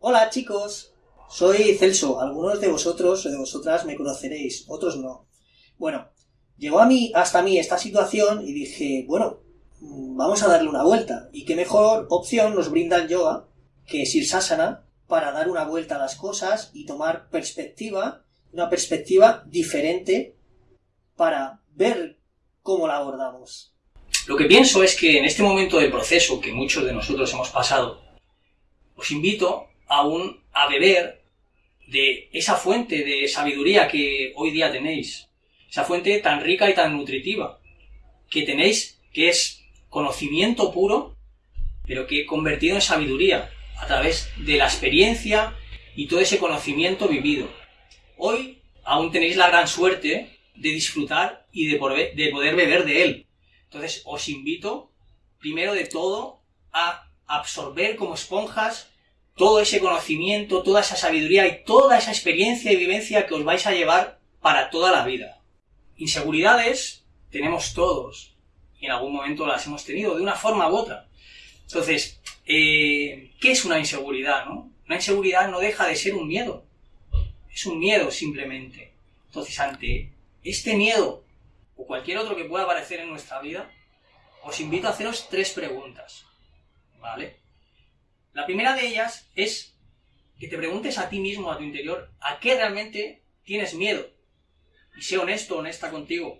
Hola chicos, soy Celso. Algunos de vosotros o de vosotras me conoceréis, otros no. Bueno, llegó a mí, hasta mí esta situación y dije, bueno, mm, vamos a darle una vuelta. Y qué mejor opción nos brinda el yoga que Sirsasana para dar una vuelta a las cosas y tomar perspectiva, una perspectiva diferente para ver cómo la abordamos. Lo que pienso es que en este momento del proceso que muchos de nosotros hemos pasado, os invito aún a beber de esa fuente de sabiduría que hoy día tenéis, esa fuente tan rica y tan nutritiva que tenéis, que es conocimiento puro, pero que he convertido en sabiduría a través de la experiencia y todo ese conocimiento vivido. Hoy aún tenéis la gran suerte de disfrutar y de poder, de poder beber de él. Entonces os invito, primero de todo, a absorber como esponjas todo ese conocimiento, toda esa sabiduría y toda esa experiencia y vivencia que os vais a llevar para toda la vida. Inseguridades tenemos todos y en algún momento las hemos tenido de una forma u otra. Entonces, eh, ¿qué es una inseguridad? No? Una inseguridad no deja de ser un miedo. Es un miedo simplemente. Entonces, ante este miedo o cualquier otro que pueda aparecer en nuestra vida, os invito a haceros tres preguntas. ¿Vale? La primera de ellas es que te preguntes a ti mismo, a tu interior, a qué realmente tienes miedo. Y sé honesto, honesta contigo.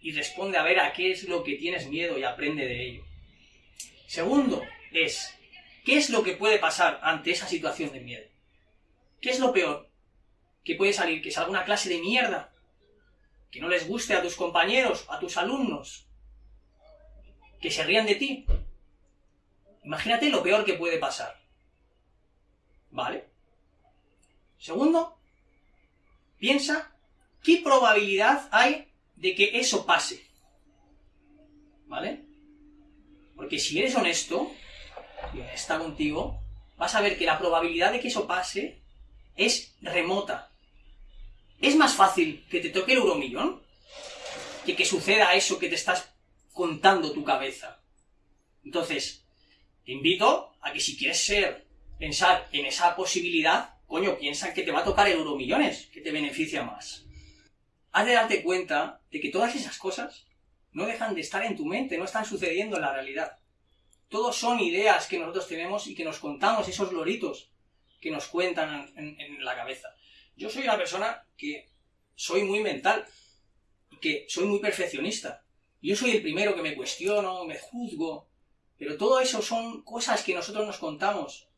Y responde a ver a qué es lo que tienes miedo y aprende de ello. Segundo es, ¿qué es lo que puede pasar ante esa situación de miedo? ¿Qué es lo peor? ¿Qué puede salir? ¿Que salga una clase de mierda? ¿Que no les guste a tus compañeros, a tus alumnos? ¿Que se rían de ti? Imagínate lo peor que puede pasar. ¿Vale? Segundo, piensa qué probabilidad hay de que eso pase. ¿Vale? Porque si eres honesto y honesta contigo, vas a ver que la probabilidad de que eso pase es remota. Es más fácil que te toque el euromillón que que suceda eso que te estás contando tu cabeza. Entonces, te invito a que si quieres ser, pensar en esa posibilidad, coño, piensa que te va a tocar euromillones, que te beneficia más. Has de darte cuenta de que todas esas cosas no dejan de estar en tu mente, no están sucediendo en la realidad. Todos son ideas que nosotros tenemos y que nos contamos, esos loritos que nos cuentan en, en la cabeza. Yo soy una persona que soy muy mental que soy muy perfeccionista. Yo soy el primero que me cuestiono, me juzgo, pero todo eso son cosas que nosotros nos contamos.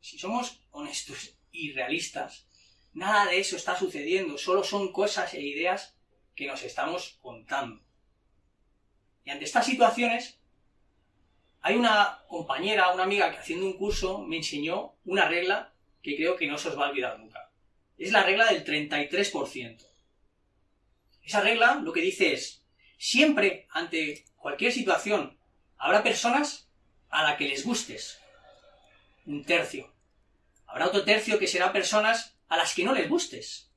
Si somos honestos y realistas, nada de eso está sucediendo, solo son cosas e ideas que nos estamos contando. Y ante estas situaciones, hay una compañera, una amiga que haciendo un curso me enseñó una regla que creo que no se os va a olvidar nunca. Es la regla del 33%. Esa regla lo que dice es, siempre ante cualquier situación Habrá personas a las que les gustes. Un tercio. Habrá otro tercio que será personas a las que no les gustes.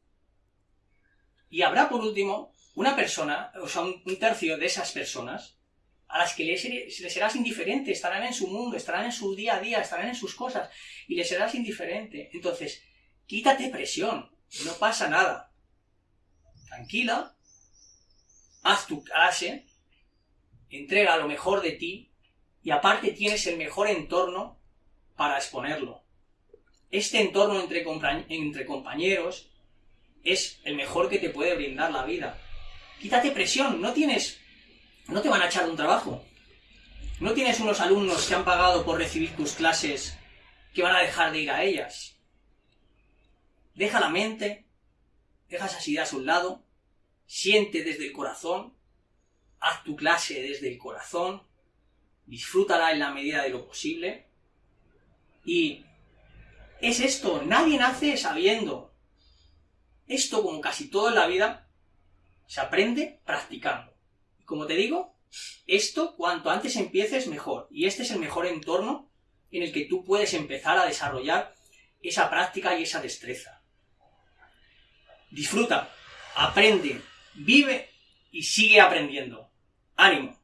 Y habrá, por último, una persona, o sea, un, tercio de esas personas a las que les, les, serás indiferente, estarán en su mundo, estarán en su día a día, estarán en sus cosas, y les serás indiferente. Entonces, quítate presión, no pasa nada. Tranquila, haz tu clase, entrega lo mejor de ti y aparte tienes el mejor entorno para exponerlo. Este entorno entre, entre compañeros es el mejor que te puede brindar la vida. Quítate presión, no tienes... no te van a echar un trabajo. No tienes unos alumnos que han pagado por recibir tus clases que van a dejar de ir a ellas. Deja la mente, deja esas ideas a un lado, siente desde el corazón haz tu clase desde el corazón, disfrútala en la medida de lo posible. Y es esto, nadie nace sabiendo. Esto, como casi todo en la vida, se aprende practicando. Y como te digo, esto cuanto antes empieces mejor. Y este es el mejor entorno en el que tú puedes empezar a desarrollar esa práctica y esa destreza. Disfruta, aprende, vive y sigue aprendiendo. ¡Ánimo!